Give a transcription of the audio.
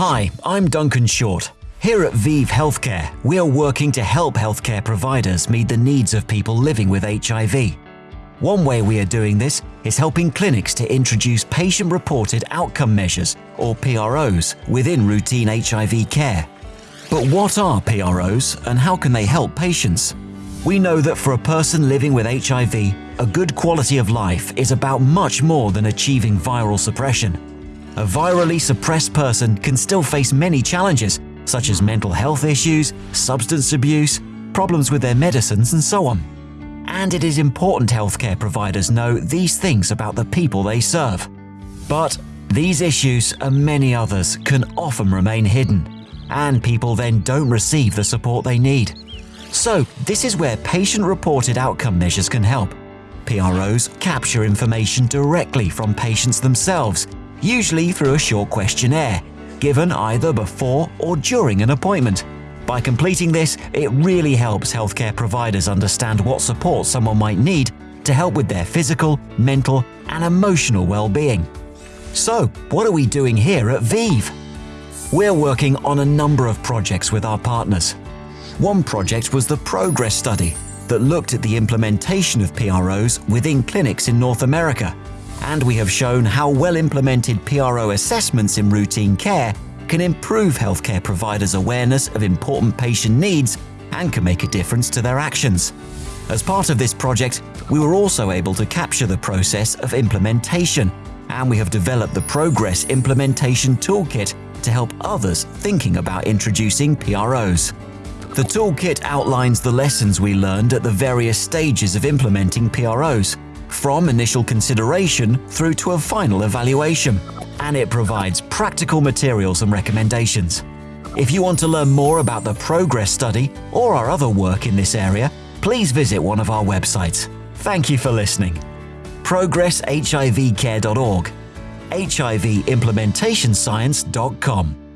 Hi, I'm Duncan Short. Here at ViiV Healthcare, we are working to help healthcare providers meet the needs of people living with HIV. One way we are doing this is helping clinics to introduce patient reported outcome measures, or PROs, within routine HIV care. But what are PROs and how can they help patients? We know that for a person living with HIV, a good quality of life is about much more than achieving viral suppression. A virally suppressed person can still face many challenges, such as mental health issues, substance abuse, problems with their medicines, and so on. And it is important healthcare providers know these things about the people they serve. But these issues and many others can often remain hidden, and people then don't receive the support they need. So, this is where patient reported outcome measures can help. PROs capture information directly from patients themselves, usually through a short questionnaire, given either before or during an appointment. By completing this, it really helps healthcare providers understand what support someone might need to help with their physical, mental, and emotional well-being. So, what are we doing here at ViiV? We're working on a number of projects with our partners. One project was the Progress Study that looked at the implementation of PROs within clinics in North America. And we have shown how well implemented PRO assessments in routine care can improve healthcare providers' awareness of important patient needs and can make a difference to their actions. As part of this project, we were also able to capture the process of implementation, and we have developed the Progress Implementation Toolkit to help others thinking about introducing PROs. The toolkit outlines the lessons we learned at the various stages of implementing PROs, from initial consideration through to a final evaluation, and it provides practical materials and recommendations. If you want to learn more about the Progress Study or our other work in this area, please visit one of our websites. Thank you for listening. ProgressHIVcare.org, HIVimplementationscience.com.